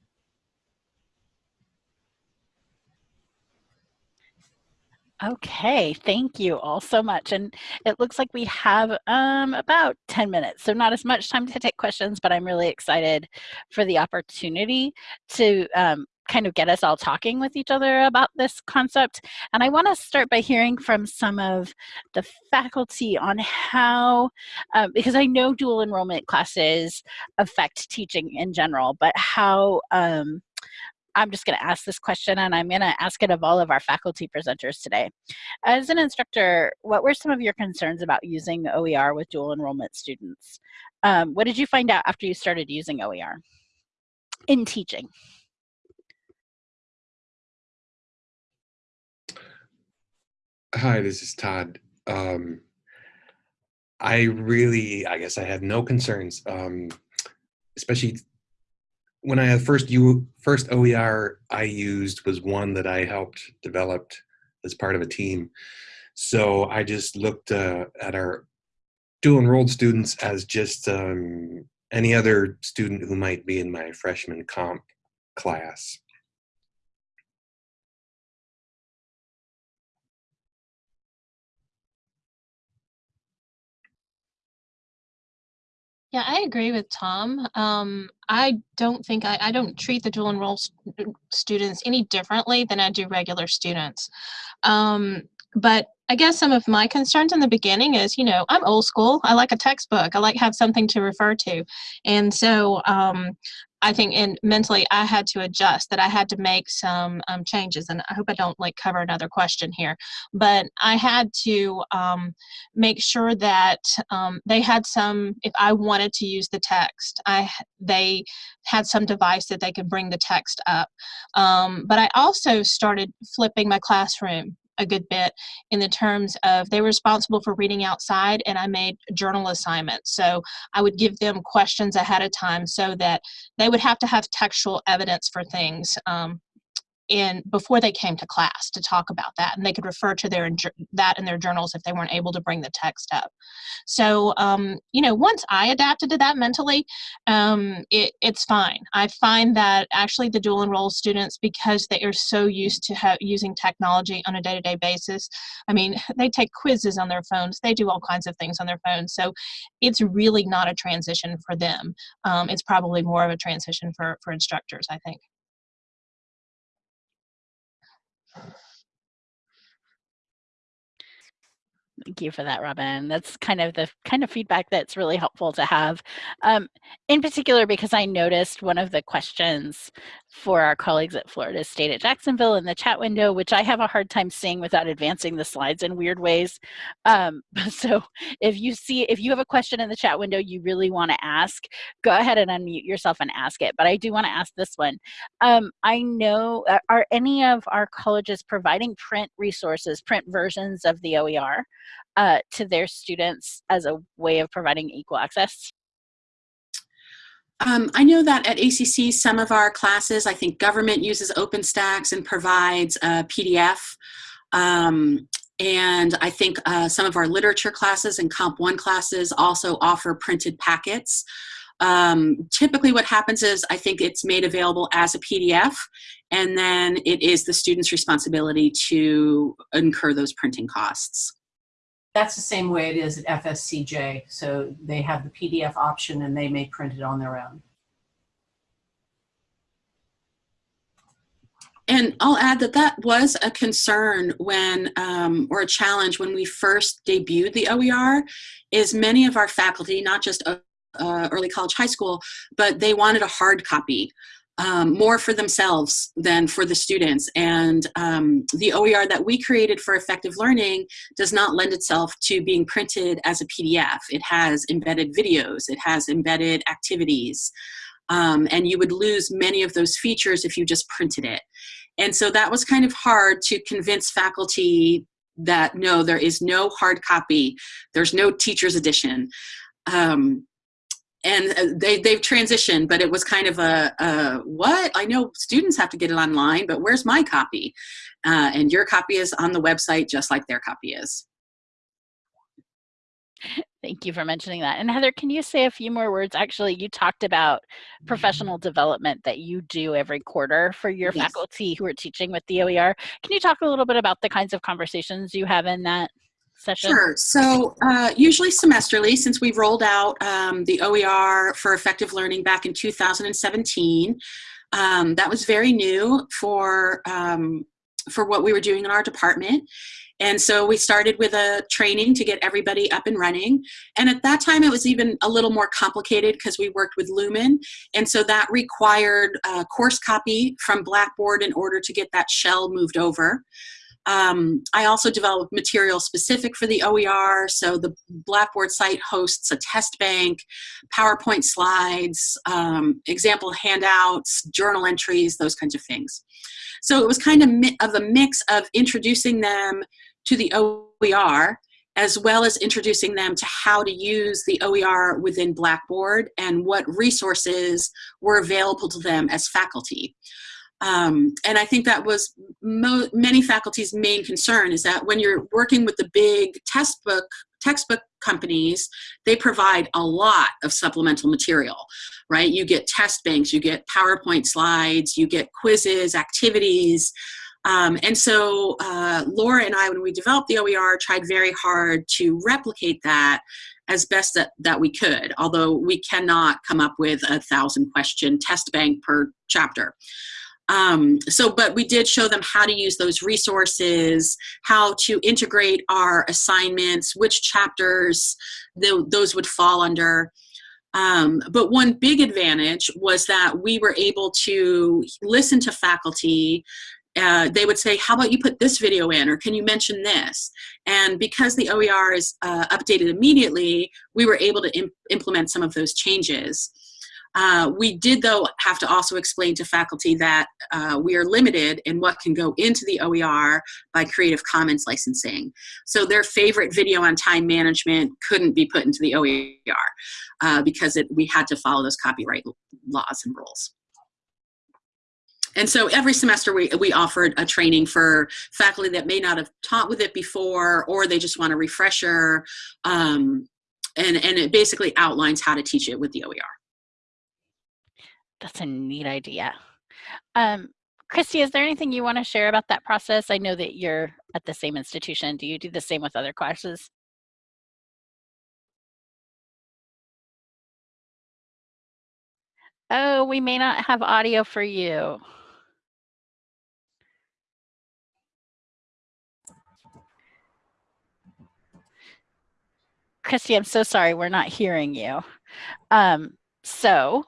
Okay, thank you all so much. And it looks like we have um, about 10 minutes, so not as much time to take questions, but I'm really excited for the opportunity to um, kind of get us all talking with each other about this concept. And I want to start by hearing from some of the faculty on how, um, because I know dual enrollment classes affect teaching in general, but how um, I'm just going to ask this question and I'm going to ask it of all of our faculty presenters today. As an instructor, what were some of your concerns about using OER with dual enrollment students? Um, what did you find out after you started using OER in teaching? Hi, this is Todd. Um, I really, I guess I had no concerns, um, especially when I first you first OER I used was one that I helped developed as part of a team. So I just looked uh, at our dual enrolled students as just um, any other student who might be in my freshman comp class. Yeah, I agree with Tom. Um, I don't think I, I don't treat the dual enroll st- students any differently than I do regular students. Um, but I guess some of my concerns in the beginning is, you know, I'm old school. I like a textbook. I like have something to refer to, and so um, I think and mentally I had to adjust that I had to make some um, changes and I hope I don't like cover another question here. But I had to um, make sure that um, they had some if I wanted to use the text I they had some device that they could bring the text up. Um, but I also started flipping my classroom a good bit in the terms of they were responsible for reading outside and I made journal assignments. So I would give them questions ahead of time so that they would have to have textual evidence for things. Um, in before they came to class to talk about that and they could refer to their that in their journals if they weren't able to bring the text up. So um, you know once i adapted to that mentally um, it, it's fine. I find that actually the dual enroll students because they are so used to using technology on a day-to-day basis i mean <laughs> they take quizzes on their phones they do all kinds of things on their phones so it's really not a transition for them. Um, it's probably more of a transition for for instructors i think Thank you for that, Robin. That's kind of the kind of feedback that's really helpful to have. Um, in particular, because I noticed one of the questions for our colleagues at Florida State at Jacksonville in the chat window, which I have a hard time seeing without advancing the slides in weird ways. Um, <laughs> so if you see, if you have a question in the chat window you really want to ask, go ahead and unmute yourself and ask it. But I do want to ask this one. Um, I know, are any of our colleges providing print resources, print versions of the OER? uh, to their students as a way of providing equal access? Um, I know that at ACC, some of our classes, I think government uses OpenStax and provides a PDF. Um, and I think uh, some of our literature classes and Comp 1 classes also offer printed packets. Um, typically what happens is I think it's made available as a PDF and then it is the student's responsibility to incur those printing costs. That's the same way it is at FSCJ. So they have the PDF option and they may print it on their own. And I'll add that that was a concern when, um, or a challenge when we first debuted the OER, is many of our faculty, not just uh, early college high school, but they wanted a hard copy um, more for themselves than for the students. And um, the OER that we created for effective learning does not lend itself to being printed as a PDF. It has embedded videos, it has embedded activities, um, and you would lose many of those features if you just printed it. And so that was kind of hard to convince faculty that no, there is no hard copy, there's no teacher's edition. Um, and uh, they, they've transitioned, but it was kind of a, a, what? I know students have to get it online, but where's my copy? Uh, and your copy is on the website just like their copy is. Thank you for mentioning that. And Heather, can you say a few more words? Actually, you talked about professional development that you do every quarter for your yes. faculty who are teaching with the OER. Can you talk a little bit about the kinds of conversations you have in that? Session? Sure. So uh, usually semesterly, since we rolled out um, the OER for effective learning back in 2017, um, that was very new for um, for what we were doing in our department. And so we started with a training to get everybody up and running. And at that time, it was even a little more complicated because we worked with Lumen. And so that required a course copy from Blackboard in order to get that shell moved over. Um, I also developed material specific for the OER. So the Blackboard site hosts a test bank, PowerPoint slides, um, example handouts, journal entries, those kinds of things. So it was kind of, of a mix of introducing them to the OER as well as introducing them to how to use the OER within Blackboard and what resources were available to them as faculty. Um, and I think that was many faculty's main concern is that when you're working with the big textbook textbook companies, they provide a lot of supplemental material, right? You get test banks, you get PowerPoint slides, you get quizzes, activities. Um, and so uh, Laura and I, when we developed the OER, tried very hard to replicate that as best that, that we could, although we cannot come up with a thousand question test bank per chapter. Um, so, but we did show them how to use those resources, how to integrate our assignments, which chapters th those would fall under. Um, but one big advantage was that we were able to listen to faculty. Uh, they would say, how about you put this video in, or can you mention this? And because the OER is uh, updated immediately, we were able to imp implement some of those changes. Uh, we did, though, have to also explain to faculty that uh, we are limited in what can go into the OER by Creative Commons licensing. So their favorite video on time management couldn't be put into the OER uh, because it, we had to follow those copyright laws and rules. And so every semester we, we offered a training for faculty that may not have taught with it before or they just want a refresher. Um, and, and it basically outlines how to teach it with the OER. That's a neat idea. Um, Christy, is there anything you want to share about that process? I know that you're at the same institution. Do you do the same with other classes? Oh, we may not have audio for you. Christy, I'm so sorry, we're not hearing you. Um, so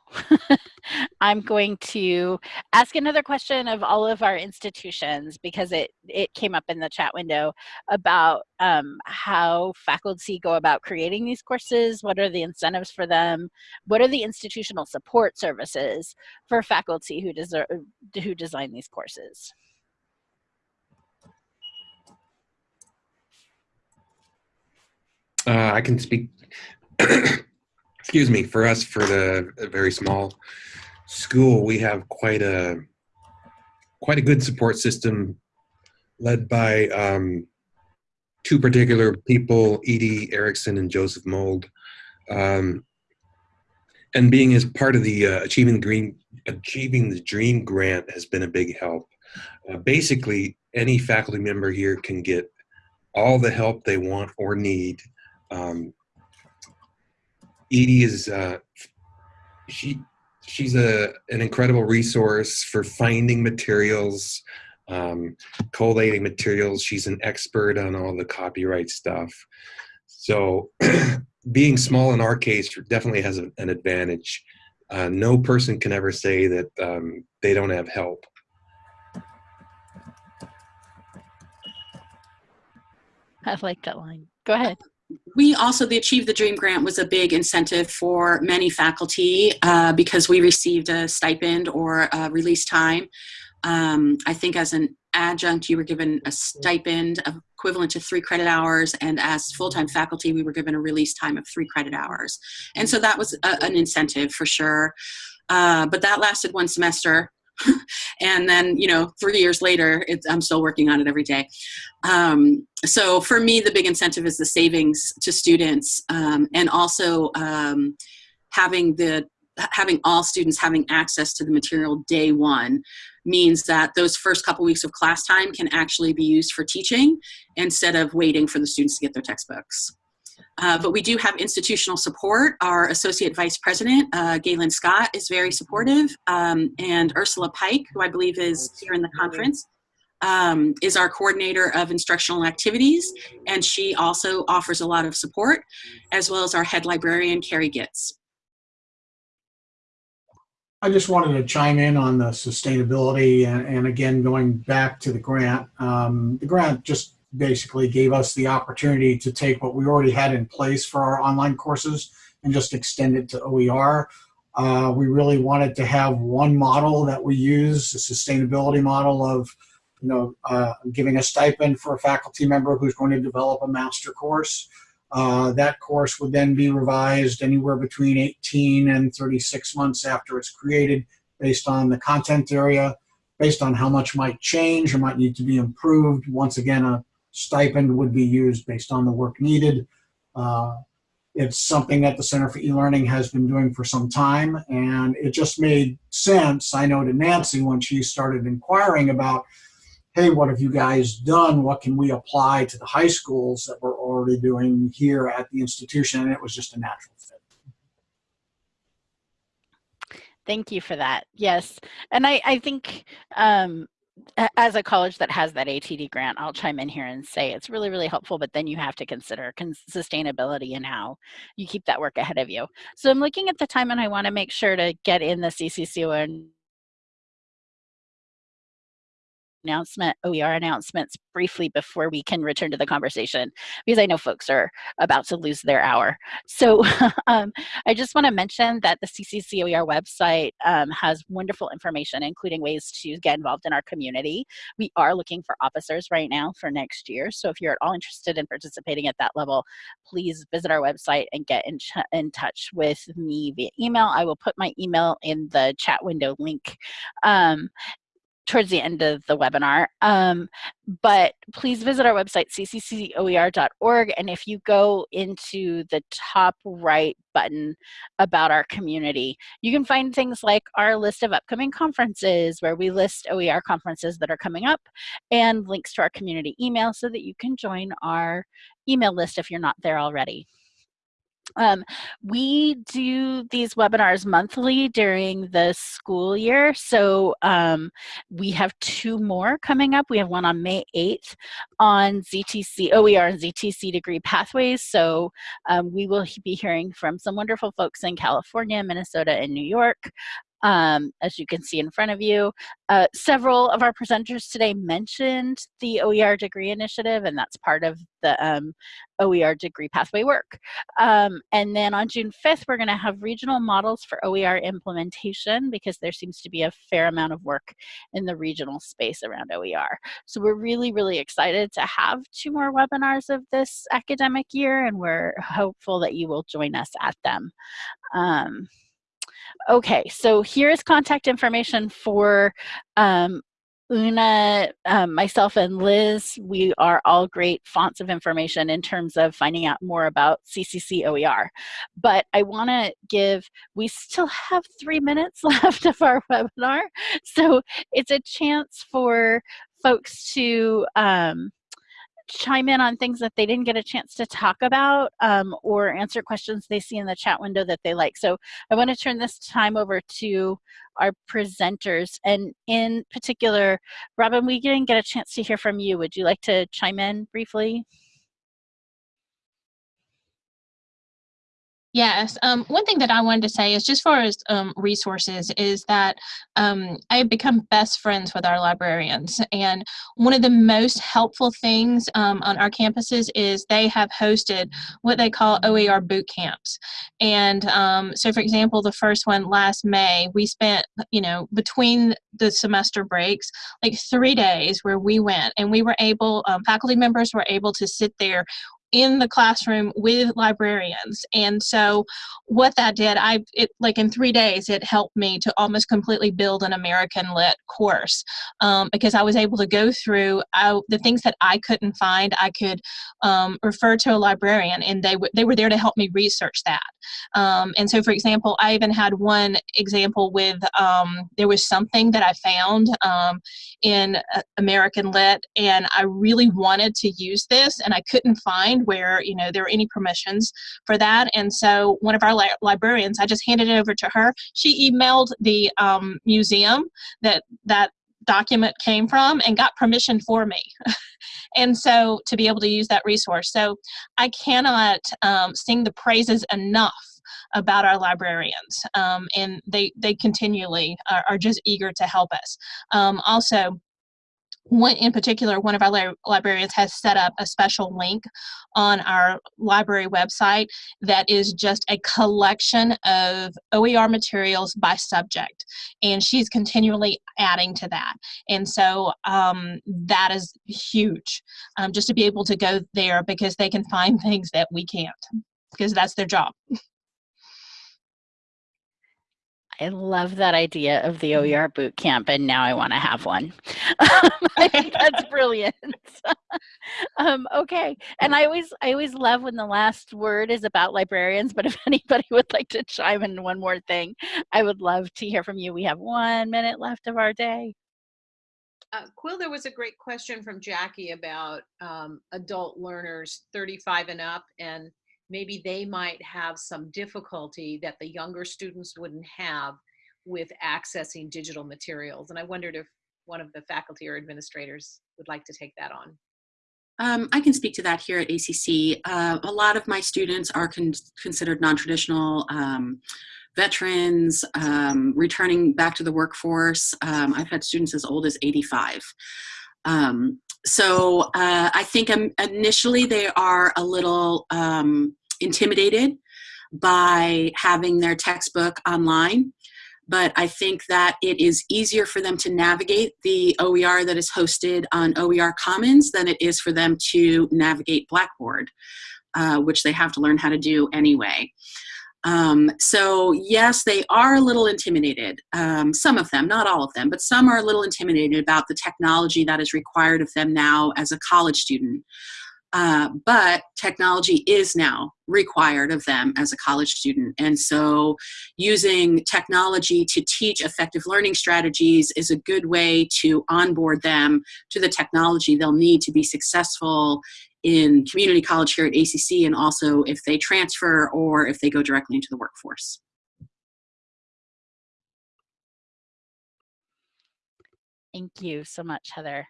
<laughs> I'm going to ask another question of all of our institutions because it, it came up in the chat window about um, how faculty go about creating these courses, what are the incentives for them, what are the institutional support services for faculty who, deserve, who design these courses. Uh, I can speak excuse me, for us, for the very small school, we have quite a quite a good support system led by um, two particular people, Edie Erickson and Joseph Mold. Um, and being as part of the uh, Achieving the Green, Achieving the Dream grant has been a big help. Uh, basically, any faculty member here can get all the help they want or need um, Edie is uh, she she's a an incredible resource for finding materials, um, collating materials. She's an expert on all the copyright stuff. So <clears throat> being small in our case definitely has a, an advantage. Uh, no person can ever say that um, they don't have help. I like that line. Go ahead we also, the Achieve the Dream grant was a big incentive for many faculty uh, because we received a stipend or a release time. Um, I think as an adjunct, you were given a stipend equivalent to three credit hours, and as full-time faculty, we were given a release time of three credit hours. And so that was a, an incentive for sure. Uh, but that lasted one semester. <laughs> and then you know three years later i'm still working on it every day. Um, so for me the big incentive is the savings to students um, and also um, having the having all students having access to the material day one means that those first couple weeks of class time can actually be used for teaching instead of waiting for the students to get their textbooks uh, but we do have institutional support. Our Associate Vice President, uh, Galen Scott, is very supportive. Um, and Ursula Pike, who I believe is here in the conference, um, is our coordinator of instructional activities. And she also offers a lot of support, as well as our head librarian, Carrie Gitz. I just wanted to chime in on the sustainability and, and again, going back to the grant. Um, the grant just basically gave us the opportunity to take what we already had in place for our online courses and just extend it to OER. Uh, we really wanted to have one model that we use, a sustainability model of, you know, uh, giving a stipend for a faculty member who's going to develop a master course. Uh, that course would then be revised anywhere between 18 and 36 months after it's created based on the content area, based on how much might change or might need to be improved. Once again, a stipend would be used based on the work needed. Uh, it's something that the Center for E-Learning has been doing for some time, and it just made sense, I know to Nancy when she started inquiring about hey, what have you guys done? What can we apply to the high schools that we're already doing here at the institution? And it was just a natural fit. Thank you for that. Yes. And I, I think um, as a college that has that ATD grant, I'll chime in here and say it's really, really helpful, but then you have to consider sustainability and how you keep that work ahead of you. So I'm looking at the time and I wanna make sure to get in the CCCO announcement, OER announcements briefly before we can return to the conversation because I know folks are about to lose their hour. So <laughs> um, I just want to mention that the CCC OER website um, has wonderful information, including ways to get involved in our community. We are looking for officers right now for next year. So if you're at all interested in participating at that level, please visit our website and get in, in touch with me via email. I will put my email in the chat window link. Um, towards the end of the webinar. Um, but please visit our website, cccoer.org. And if you go into the top right button about our community, you can find things like our list of upcoming conferences where we list OER conferences that are coming up and links to our community email so that you can join our email list if you're not there already. Um, we do these webinars monthly during the school year. So um, we have two more coming up. We have one on May 8th on ZTC, OER and ZTC degree pathways. So um, we will be hearing from some wonderful folks in California, Minnesota, and New York um, as you can see in front of you. Uh, several of our presenters today mentioned the OER degree initiative, and that's part of the um, OER degree pathway work. Um, and then on June 5th, we're gonna have regional models for OER implementation because there seems to be a fair amount of work in the regional space around OER. So we're really, really excited to have two more webinars of this academic year, and we're hopeful that you will join us at them. Um, Okay, so here's contact information for um, Una, um, myself, and Liz. We are all great fonts of information in terms of finding out more about CCC OER. But I want to give, we still have three minutes <laughs> left of our webinar. So it's a chance for folks to um, chime in on things that they didn't get a chance to talk about um, or answer questions they see in the chat window that they like. So I want to turn this time over to our presenters and in particular, Robin, we didn't get a chance to hear from you. Would you like to chime in briefly? Yes. Um, one thing that I wanted to say is just for as um, resources is that um, I have become best friends with our librarians. And one of the most helpful things um, on our campuses is they have hosted what they call OER boot camps. And um, so, for example, the first one last May, we spent, you know, between the semester breaks, like three days where we went and we were able, um, faculty members were able to sit there in the classroom with librarians. And so what that did i it like in three days it helped me to almost completely build an american lit course um, because i was able to go through I, the things that i couldn't find i could um, refer to a librarian and they, they were there to help me research that. Um, and so for example i even had one example with um, there was something that i found um, in uh, american lit and i really wanted to use this and i couldn't find find where you know there are any permissions for that. And so one of our li librarians, I just handed it over to her. She emailed the um, museum that that document came from and got permission for me. <laughs> and so to be able to use that resource. So I cannot um, sing the praises enough about our librarians um, and they they continually are, are, just eager to help us um, also one in particular, one of our li librarians has set up a special link on our library website that is just a collection of OER materials by subject. And she's continually adding to that. And so um, that is huge, um, just to be able to go there because they can find <laughs> things that we can't, because that's their job. I love that idea of the mm-hmm. OER boot camp, and now I want to have one. <laughs> I think that's <laughs> brilliant. <laughs> um, okay, and I always, I always love when the last word is about librarians. But if anybody would like to chime in one more thing, I would love to hear from you. We have one minute left of our day. Uh, Quill, there was a great question from Jackie about um, adult learners 35 and up, and maybe they might have some difficulty that the younger students wouldn't have with accessing digital materials. And I wondered if one of the faculty or administrators would like to take that on. Um, I can speak to that here at ACC. Uh, a lot of my students are con considered non-traditional um, veterans, um, returning back to the workforce. Um, I've had students as old as 85. Um, so uh, I think um, initially they are a little intimidated by having their textbook online but I think that it is easier for them to navigate the OER that is hosted on OER Commons than it is for them to navigate Blackboard, uh, which they have to learn how to do anyway. Um, so yes, they are a little intimidated. Um, some of them, not all of them, but some are a little intimidated about the technology that is required of them now as a college student. Uh, but technology is now required of them as a college student. And so using technology to teach effective learning strategies is a good way to onboard them to the technology they'll need to be successful in community college here at ACC and also if they transfer or if they go directly into the workforce. Thank you so much, Heather.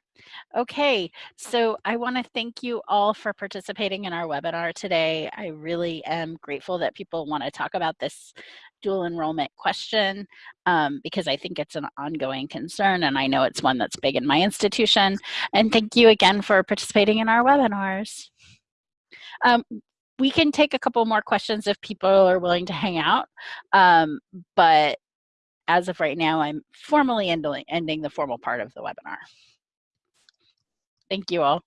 Okay, so I want to thank you all for participating in our webinar today. I really am grateful that people want to talk about this dual enrollment question um, because I think it's an ongoing concern and I know it's one that's big in my institution. And thank you again for participating in our webinars. Um, we can take a couple more questions if people are willing to hang out, um, but as of right now, I'm formally ending the formal part of the webinar. Thank you all.